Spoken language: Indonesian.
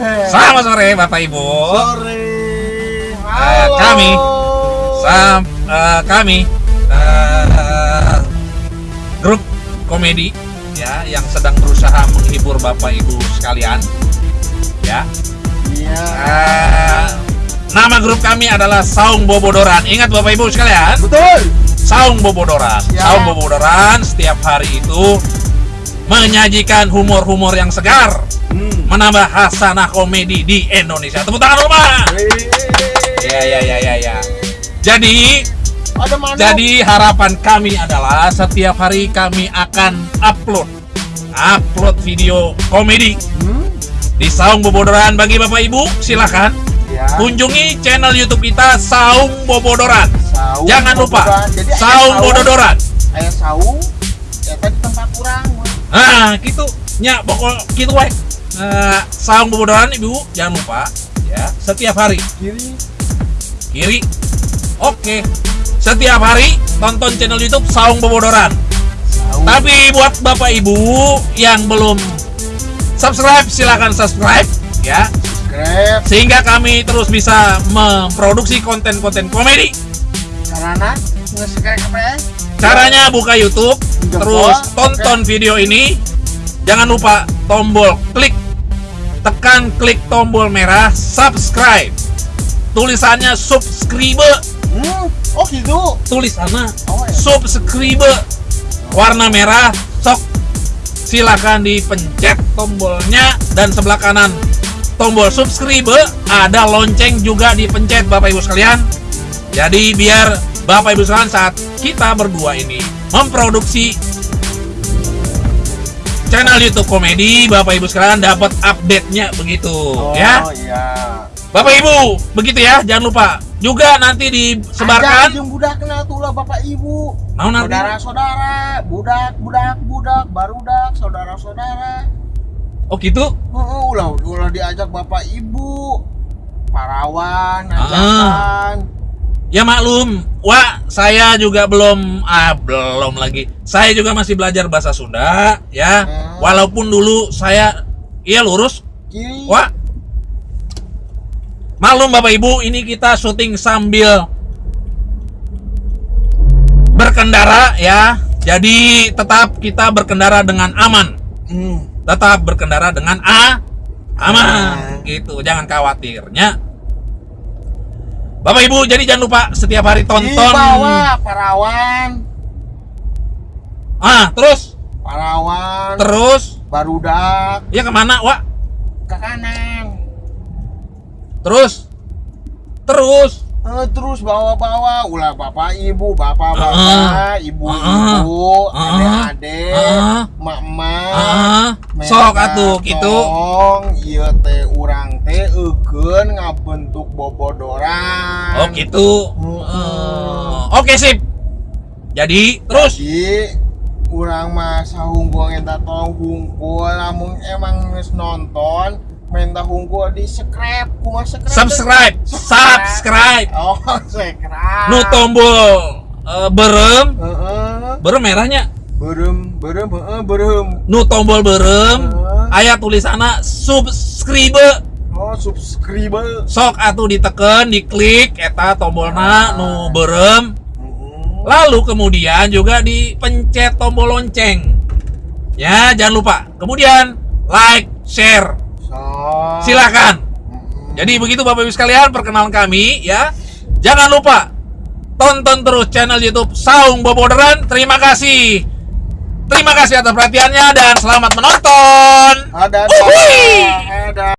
Selamat sore Bapak Ibu. Sore. Eh, kami Sam, eh, kami eh, grup komedi ya yang sedang berusaha menghibur Bapak Ibu sekalian. Ya. Iya. Eh, nama grup kami adalah Saung Bobodoran. Ingat Bapak Ibu sekalian, Betul. Saung Bobodoran. Ya. Saung Bobodoran setiap hari itu menyajikan humor-humor yang segar, Hmm. menambah hasanah komedi di Indonesia. Tepuk tangan rumah. Ya ya ya ya ya. Jadi Ada mana? jadi harapan kami adalah setiap hari kami akan upload upload video komedi Hmm. di Saung Bobodoran bagi Bapak Ibu silahkan Ya. kunjungi channel YouTube kita Saung Bobodoran. Saung Jangan lupa. Jadi Saung Bobodoran. Aya saung. Ya tadi tempat kurang. Nah, gitu. Nya pokok gitu wae. Eh, Saung Bobodoran Ibu jangan lupa ya setiap hari Kiri. kiri. Oke. Setiap hari tonton channel YouTube Saung Bobodoran. Saung. Tapi buat Bapak Ibu yang belum subscribe silahkan subscribe ya Grab. sehingga kami terus bisa memproduksi konten-konten komedi. Karena ya? Caranya buka YouTube, terus oke. tonton video ini. Jangan lupa tombol klik, tekan klik tombol merah subscribe. Tulisannya subscribe, Hmm. Oh gitu. tulisannya Oh ya. subscribe warna merah. Sok silakan dipencet tombolnya dan sebelah kanan tombol subscribe ada lonceng juga dipencet Bapak Ibu sekalian. Jadi biar Bapak Ibu sekalian saat kita berdua ini memproduksi channel YouTube komedi, Bapak Ibu sekalian dapat update-nya begitu Oh ya. iya. Bapak Ibu, begitu ya, jangan lupa. Juga nanti disebarkan jeung budak kenal tuh lah Bapak Ibu. Mau nanti? Saudara-saudara, budak, budak, budak, barudak, saudara-saudara. Oh gitu? Heeh, ulah ulah diajak Bapak Ibu. Parawan, Ah. Ya maklum, Wah, saya juga belum ah belum lagi. Saya juga masih belajar bahasa Sunda ya. Hmm. Walaupun dulu saya iya lurus. Kiri. Wah. Maklum Bapak Ibu, ini kita syuting sambil berkendara ya. Jadi tetap kita berkendara dengan aman. Hmm. Tetap berkendara dengan a aman Aman. gitu. Jangan khawatirnya. Bapak Ibu, jadi jangan lupa setiap hari Di tonton. bawah parawan, Ah, terus parawan, terus barudak ya ke mana, Wak? ke kanan. Terus terus Eh, terus bawa-bawa ulah bapak ibu, bapak-bapak, Ah. ibu-ibu, Ah. adik-adik, Ah. mak-mak. ah, sok atuh gitu. Ieu teh urang teh eukeun ngabentuk bobodoran. Oh gitu. Mm-mm. Eh, Oke sip. Jadi terus Jadi urang mah sahunggul eta tong hungkul lamun emang nonton minta hungkul di subscribe kumaha subscribe subscribe, subscribe. oh subscribe Nu tombol eh, berem, heeh berem merahnya. berem berem heeh berem Nu tombol berem, Heeh. aya tulisanna subscribe. Oh subscribe Sok atuh diteken, diklik eta tombolna nu berem. Heeh. Lalu kemudian juga dipencet tombol lonceng. Ya, jangan lupa. Kemudian like, share. so Silakan. Heeh. Jadi begitu Bapak Ibu sekalian perkenalan kami ya. Jangan lupa tonton terus channel YouTube Saung Boboderan. Terima kasih. Terima kasih atas perhatiannya dan selamat menonton. ada